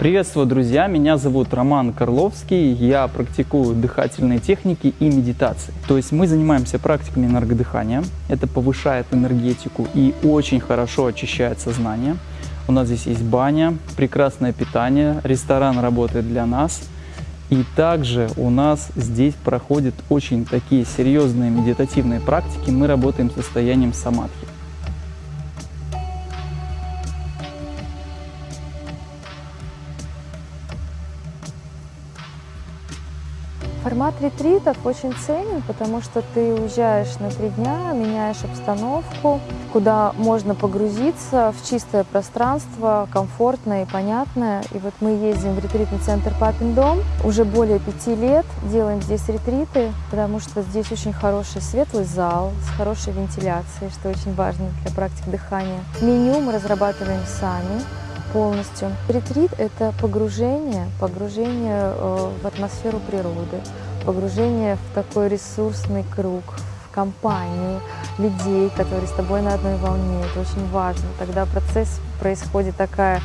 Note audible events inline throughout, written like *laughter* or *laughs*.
Приветствую, друзья! Меня зовут Роман Карловский. Я практикую дыхательные техники и медитации. То есть мы занимаемся практиками энергодыхания. Это повышает энергетику и очень хорошо очищает сознание. У нас здесь есть баня, прекрасное питание, ресторан работает для нас. И также у нас здесь проходят очень такие серьезные медитативные практики. Мы работаем состоянием самадхи. Формат ретритов очень ценен, потому что ты уезжаешь на три дня, меняешь обстановку, куда можно погрузиться в чистое пространство, комфортное и понятное. И вот мы ездим в ретритный центр Папин дом. Уже более пяти лет делаем здесь ретриты, потому что здесь очень хороший светлый зал с хорошей вентиляцией, что очень важно для практик дыхания. Меню мы разрабатываем сами полностью. Ретрит – это погружение, погружение э, в атмосферу природы, погружение в такой ресурсный круг, в компанию людей, которые с тобой на одной волне. Это очень важно. Тогда процесс происходит такая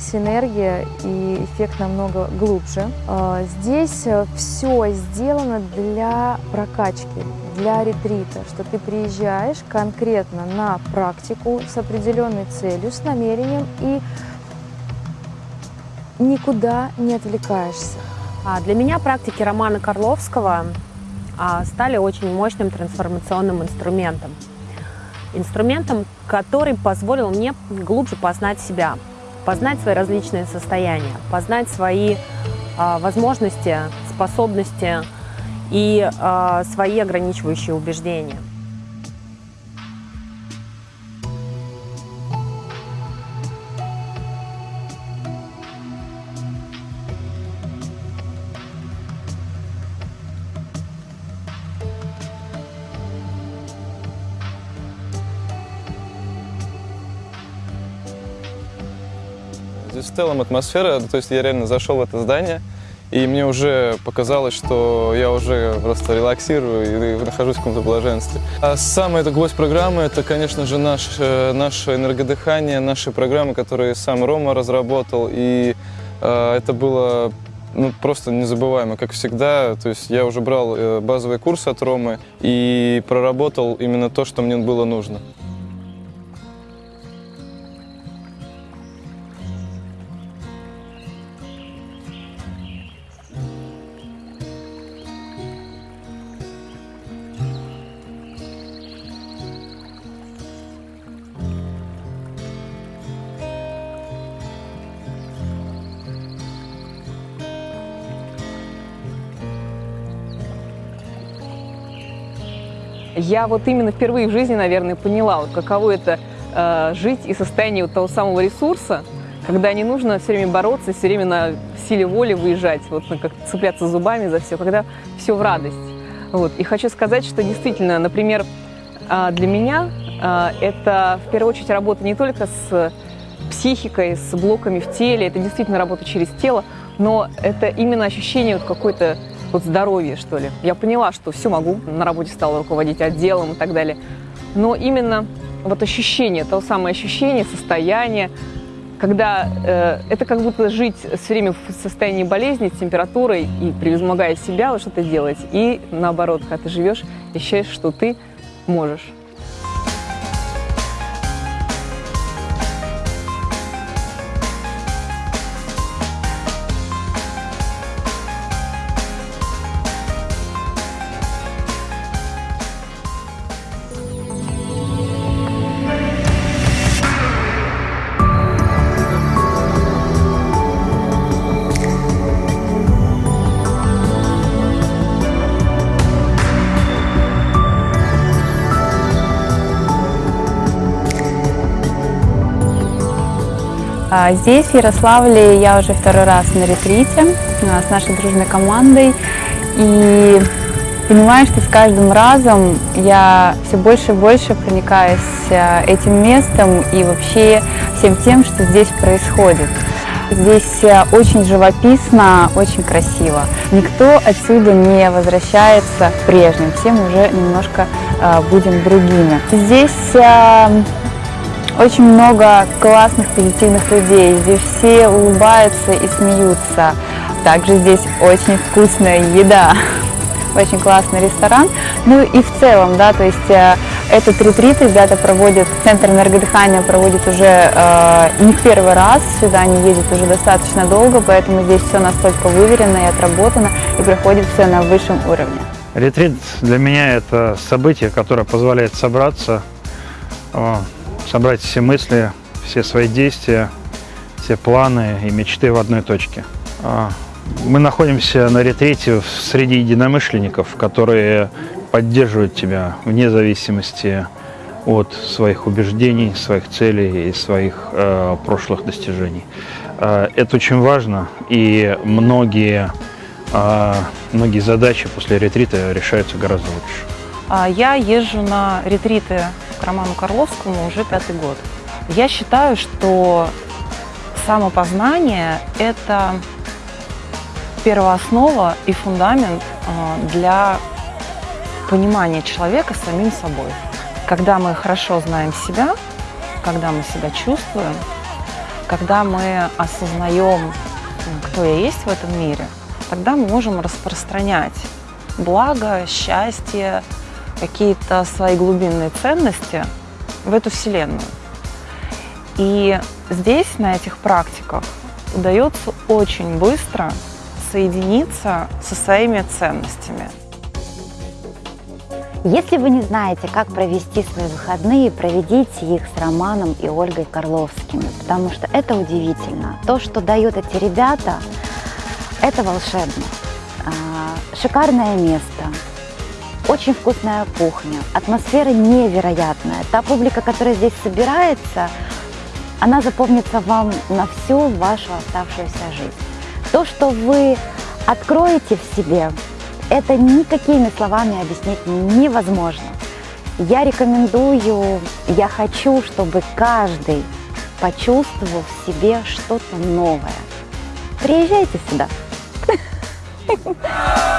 синергия и эффект намного глубже. Э, здесь э, все сделано для прокачки, для ретрита, что ты приезжаешь конкретно на практику с определенной целью, с намерением и никуда не отвлекаешься. А для меня практики Романа Карловского а, стали очень мощным трансформационным инструментом. Инструментом, который позволил мне глубже познать себя, познать свои различные состояния, познать свои а, возможности, способности и а, свои ограничивающие убеждения. В целом атмосфера, то есть я реально зашел в это здание, и мне уже показалось, что я уже просто релаксирую и нахожусь в каком-то блаженстве. А эта гвоздь программы – это, конечно же, наш, э, наше энергодыхание, наши программы, которые сам Рома разработал. И э, это было ну, просто незабываемо, как всегда. То есть я уже брал э, базовый курс от Ромы и проработал именно то, что мне было нужно. Я вот именно впервые в жизни, наверное, поняла, вот каково это э, жить и состояние вот того самого ресурса, когда не нужно все время бороться, все время на силе воли выезжать, вот как цепляться зубами за все, когда все в радость. Вот. И хочу сказать, что действительно, например, э, для меня э, это в первую очередь работа не только с психикой, с блоками в теле, это действительно работа через тело, но это именно ощущение вот какой-то вот здоровье, что ли. Я поняла, что все могу, на работе стала руководить отделом и так далее. Но именно вот ощущение, то самое ощущение, состояние, когда э, это как будто жить все время в состоянии болезни, с температурой и превозмогая себя, вот что-то делать. И наоборот, когда ты живешь, ощущаешь, что ты можешь. Здесь, в Ярославле, я уже второй раз на ретрите а, с нашей дружной командой. И понимаю, что с каждым разом я все больше и больше проникаюсь а, этим местом и вообще всем тем, что здесь происходит. Здесь очень живописно, очень красиво. Никто отсюда не возвращается прежним, все мы уже немножко будем другими. Здесь очень много классных, позитивных людей. Здесь все улыбаются и смеются. Также здесь очень вкусная еда. *laughs* Очень классный ресторан. Ну и в целом, да, то есть э, этот ретрит ребята проводят, Центр энергодыхания проводит уже э, не первый раз, сюда они ездят уже достаточно долго, поэтому здесь все настолько выверено и отработано, и проходит все на высшем уровне. Ретрит для меня это событие, которое позволяет собраться, э, собрать все мысли, все свои действия, все планы и мечты в одной точке. Э, мы находимся на ретрите среди единомышленников, которые поддерживают тебя вне зависимости от своих убеждений, своих целей и своих э, прошлых достижений. Э, это очень важно, и многие, э, многие задачи после ретрита решаются гораздо лучше. А, Я езжу на ретриты Роману Карловскому уже пятый год. Я считаю, что самопознание – это первооснова и фундамент а, для понимания человека самим собой. Когда мы хорошо знаем себя, когда мы себя чувствуем, когда мы осознаем, кто я есть в этом мире, тогда мы можем распространять благо, счастье, какие-то свои глубинные ценности в эту вселенную. И здесь, на этих практиках, удается очень быстро соединиться со своими ценностями. Если вы не знаете, как провести свои выходные, проведите их с Романом и Ольгой Карловскими, потому что это удивительно. То, что дают эти ребята, это волшебно. А, Шикарное место, очень вкусная кухня, атмосфера невероятная. Та публика, которая здесь собирается, она запомнится вам на всю вашу оставшуюся жизнь. То, что вы откроете в себе, это никакими словами объяснить невозможно. Я рекомендую, я хочу, чтобы каждый почувствовал в себе что-то новое. Приезжайте сюда. *laughs*